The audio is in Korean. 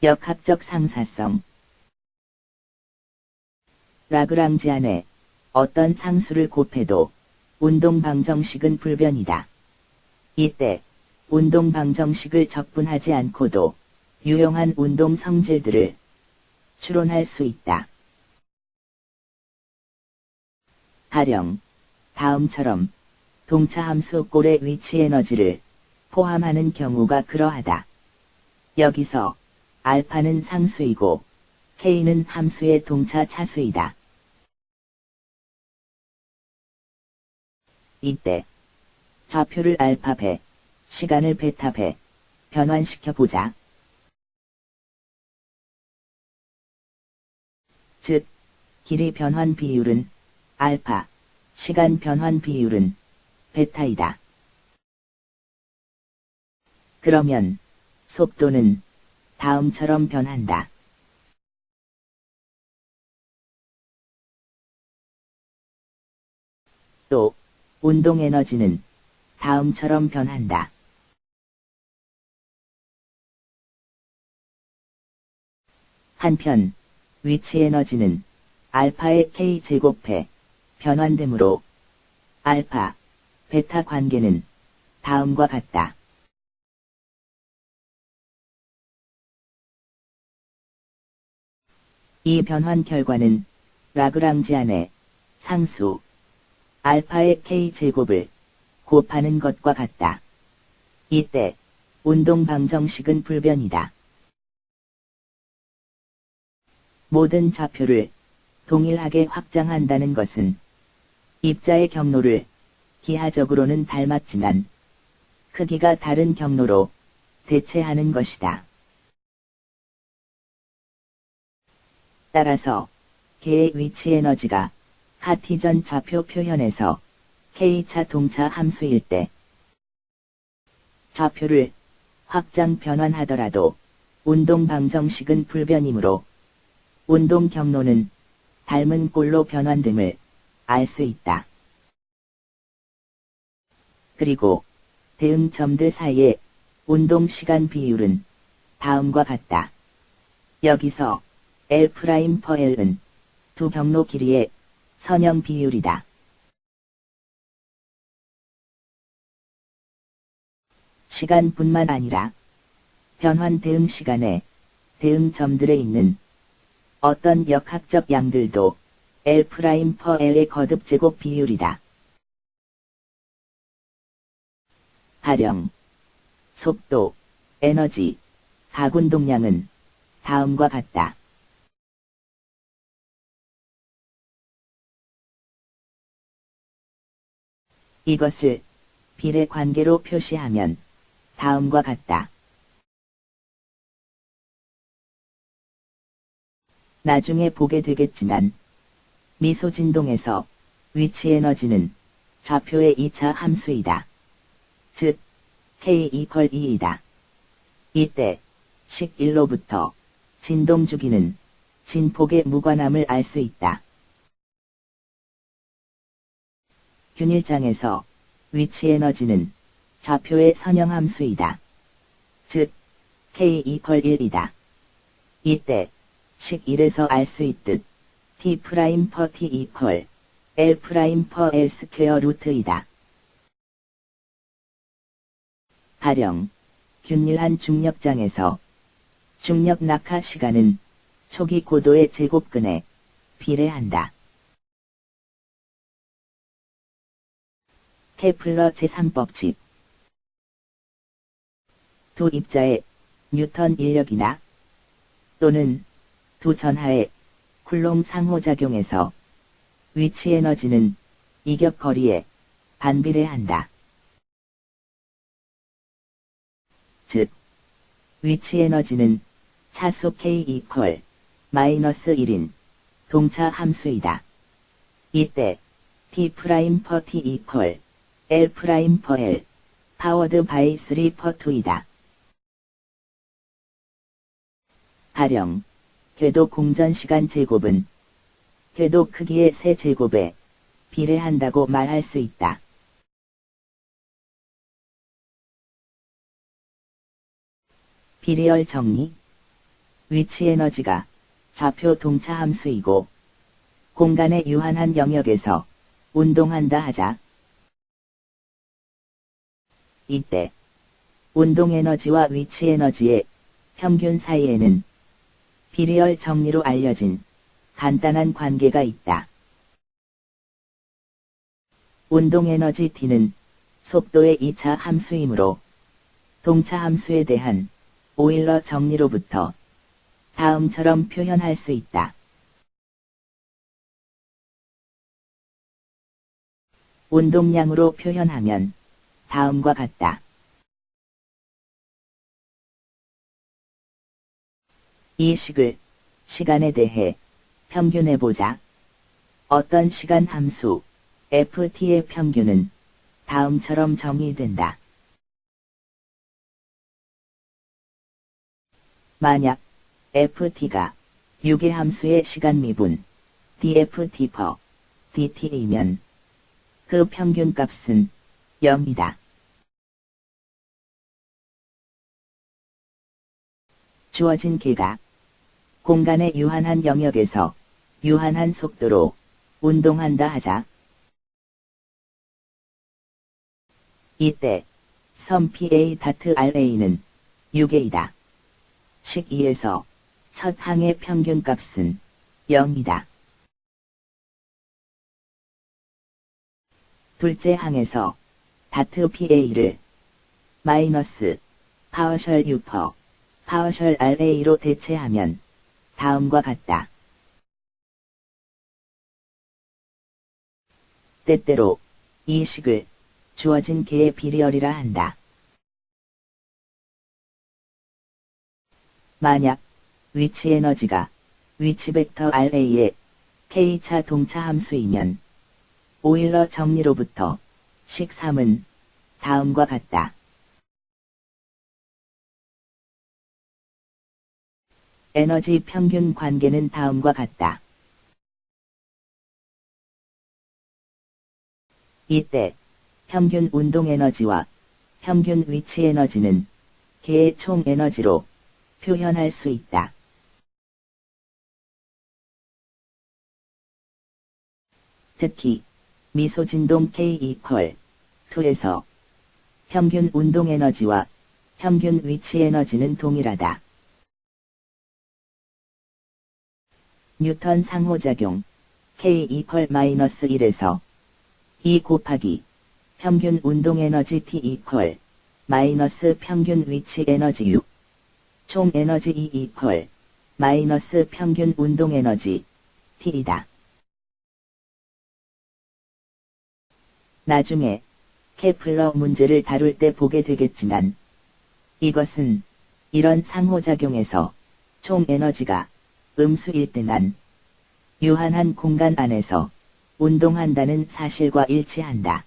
역학적 상사성 라그랑지 안에 어떤 상수를 곱해도 운동 방정식은 불변이다. 이때 운동 방정식을 적분하지 않고도 유용한 운동 성질들을 추론할 수 있다. 가령 다음처럼 동차 함수 꼴의 위치 에너지를 포함하는 경우가 그러하다. 여기서 알파는 상수이고 K는 함수의 동차 차수이다. 이때 좌표를 알파 배, 시간을 베타 배, 변환시켜 보자. 즉, 길이 변환 비율은 알파, 시간 변환 비율은 베타이다. 그러면 속도는 다음처럼 변한다. 또 운동 에너지는 다음처럼 변한다. 한편 위치 에너지는 알파의 k제곱해 변환되므로 알파, 베타 관계는 다음과 같다. 이 변환 결과는 라그랑지 안에 상수 알파의 k제곱을 곱하는 것과 같다. 이때 운동 방정식은 불변이다. 모든 좌표를 동일하게 확장한다는 것은 입자의 경로를 기하적으로는 닮았지만 크기가 다른 경로로 대체하는 것이다. 따라서 개의 위치 에너지가 카티전 좌표 표현에서 K차 동차 함수일 때 좌표를 확장 변환하더라도 운동 방정식은 불변이므로 운동 경로는 닮은 꼴로 변환됨을 알 수 있다. 그리고 대응점들 사이의 운동 시간 비율은 다음과 같다. 여기서 L' per L은 두 경로 길이의 선형 비율이다. 시간뿐만 아니라 변환 대응 시간에 대응점들에 있는 어떤 역학적 양들도 L' per L의 거듭 제곱 비율이다. 가령 속도, 에너지, 가군 동량은 다음과 같다. 이것을 비례 관계로 표시하면 다음과 같다. 나중에 보게 되겠지만 미소 진동에서 위치 에너지는 좌표의 2차 함수이다. 즉 K2펄 2이다. 이때 식 1로부터 진동 주기는 진폭의 무관함을 알 수 있다. 균일장에서 위치 에너지는 좌표의 선형 함수이다. 즉, K equal 1이다. 이때 식 1에서 알 수 있듯 T 프라임 퍼 T 이퀄 L 프라임 퍼 L 스퀘어 루트이다. 가령 균일한 중력장에서 중력 낙하 시간은 초기 고도의 제곱근에 비례한다. 케플러 제3법칙 두 입자의 뉴턴 인력이나 또는 두 전하의 쿨롬 상호작용에서 위치 에너지는 이격 거리에 반비례한다. 즉, 위치 에너지는 차수 K equal 마이너스 1인 동차 함수이다. 이때 T prime per T equal L prime per L powered by 3 per 2이다. 가령 궤도 공전 시간 제곱은 궤도 크기의 세 제곱에 비례한다고 말할 수 있다. 비례열 정리 위치 에너지가 좌표 동차 함수이고 공간의 유한한 영역에서 운동한다 하자. 이때 운동 에너지와 위치 에너지의 평균 사이에는 비리얼 정리로 알려진 간단한 관계가 있다. 운동 에너지 T는 속도의 2차 함수이므로 동차 함수에 대한 오일러 정리로부터 다음처럼 표현할 수 있다. 운동량으로 표현하면 다음과 같다. 이 식을 시간에 대해 평균해보자. 어떤 시간 함수 ft의 평균은 다음처럼 정의된다. 만약 ft가 6의 함수의 시간 미분 dft per dt이면 그 평균 값은 0이다. 주어진 개가 공간의 유한한 영역에서 유한한 속도로 운동한다 하자. 이때 섬 PA 다트 RA는 6A이다. 식 2에서 첫 항의 평균 값은 0이다. 둘째 항에서 다트 PA를 마이너스 partial U per partial RA로 대체하면 다음과 같다. 때때로 이 식을 주어진 계의 virial이라 한다. 만약 위치 에너지가 위치 벡터 RA의 K차 동차 함수이면 오일러 정리로부터 식 3은 다음과 같다. 에너지 평균 관계는 다음과 같다. 이때 평균 운동 에너지와 평균 위치 에너지는 개의 총 에너지로 표현할 수 있다. 특히 미소진동 K 이퀄 2에서 평균 운동 에너지와 평균 위치 에너지는 동일하다. 뉴턴 상호작용 K 이퀄 마이너스 1에서 2 곱하기 평균 운동 에너지 T 이퀄 마이너스 평균 위치 에너지 6. 총 에너지 E 이퀄 마이너스 평균 운동 에너지 T이다. 나중에 케플러 문제를 다룰 때 보게 되겠지만 이것은 이런 상호작용에서 총 에너지가 음수일 때만 유한한 공간 안에서 운동한다는 사실과 일치한다.